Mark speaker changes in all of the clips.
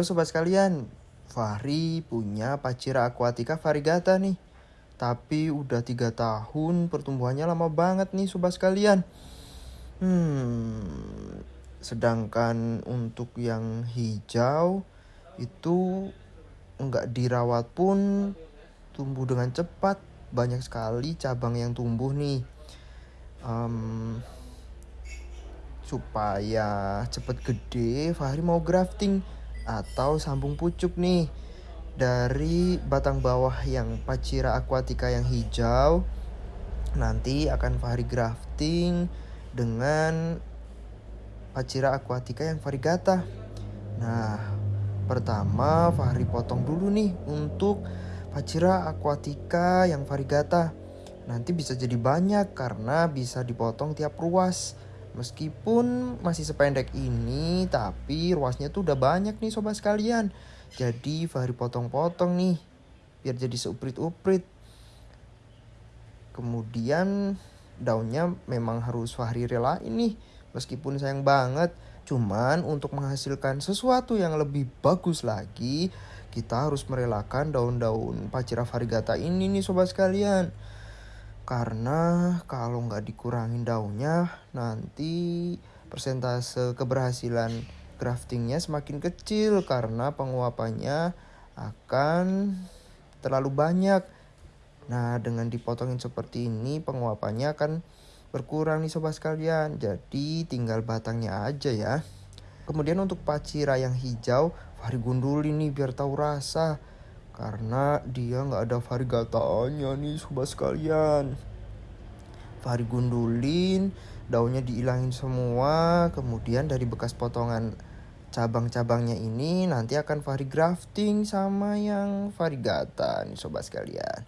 Speaker 1: Halo sobat sekalian, Fahri punya Pacira aquatica variegata nih. Tapi udah tiga tahun pertumbuhannya lama banget nih sobat sekalian. Hmm, sedangkan untuk yang hijau itu nggak dirawat pun tumbuh dengan cepat. Banyak sekali cabang yang tumbuh nih. Um, supaya cepet gede, Fahri mau grafting atau sambung pucuk nih dari batang bawah yang Pacira aquatica yang hijau nanti akan Fahri grafting dengan Pacira aquatica yang variegata. Nah, pertama Fahri potong dulu nih untuk Pacira aquatica yang variegata. Nanti bisa jadi banyak karena bisa dipotong tiap ruas. Meskipun masih sependek ini, tapi ruasnya tuh udah banyak nih sobat sekalian. Jadi Fahri potong-potong nih, biar jadi seuprit-uprit. Kemudian daunnya memang harus Fahri rela ini, meskipun sayang banget. Cuman untuk menghasilkan sesuatu yang lebih bagus lagi, kita harus merelakan daun-daun Pacira variegata ini nih sobat sekalian. Karena kalau nggak dikurangin daunnya, nanti persentase keberhasilan graftingnya semakin kecil karena penguapannya akan terlalu banyak. Nah, dengan dipotongin seperti ini, penguapannya akan berkurang nih sobat sekalian. Jadi tinggal batangnya aja ya. Kemudian untuk pacira yang hijau, Fahri gundulin nih biar tahu rasa karena dia nggak ada variegatanya nih sobat sekalian. Fahri gundulin daunnya diilangin semua. Kemudian dari bekas potongan cabang-cabangnya ini nanti akan Fahri grafting sama yang variegata nih sobat sekalian.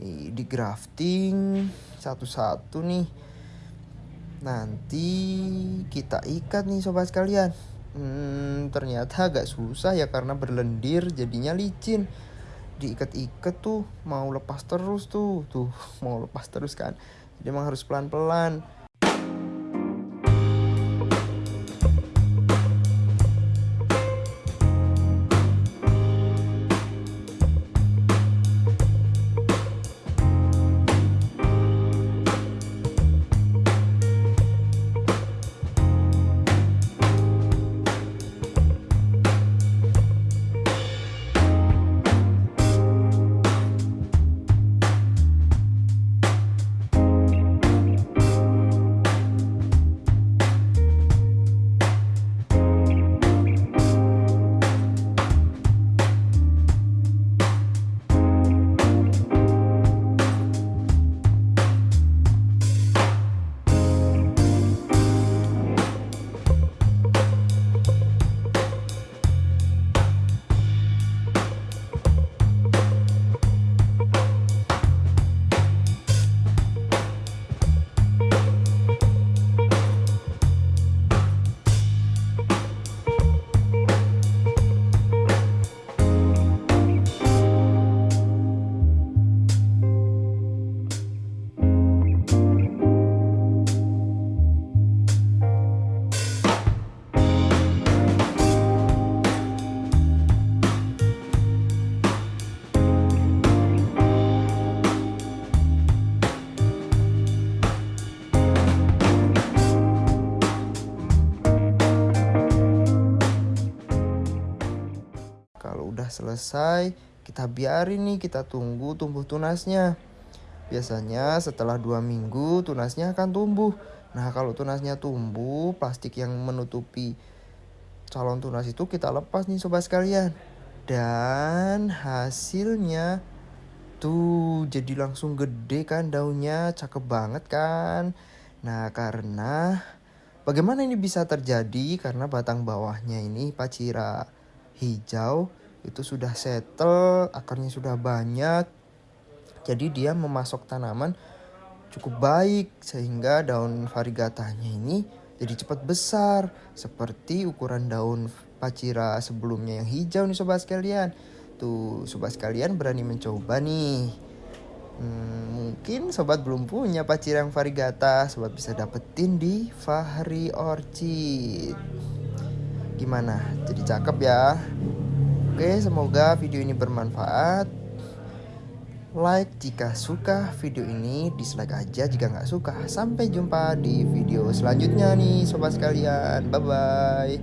Speaker 1: Nih di grafting satu-satu nih. Nanti kita ikat nih sobat sekalian Hmm, ternyata agak susah ya karena berlendir jadinya licin. Diikat-ikat tuh mau lepas terus tuh. Tuh, mau lepas terus kan. Jadi emang harus pelan-pelan. Udah selesai, kita biarin nih, kita tunggu tumbuh tunasnya. Biasanya setelah dua minggu tunasnya akan tumbuh. Nah kalau tunasnya tumbuh, plastik yang menutupi calon tunas itu kita lepas nih sobat sekalian. Dan hasilnya tuh jadi langsung gede kan daunnya, cakep banget kan. Nah karena bagaimana ini bisa terjadi? Karena batang bawahnya ini pacira hijau itu sudah settle, akarnya sudah banyak. Jadi dia memasok tanaman cukup baik sehingga daun variegatanya ini jadi cepat besar seperti ukuran daun pacira sebelumnya yang hijau nih sobat sekalian. Tuh sobat sekalian berani mencoba nih. Hmm, mungkin sobat belum punya pacira yang variegata, sobat bisa dapetin di Fahri Orchid. Gimana? Jadi cakep ya? Oke, semoga video ini bermanfaat. Like jika suka video ini, dislike aja jika nggak suka. Sampai jumpa di video selanjutnya nih sobat sekalian. Bye-bye.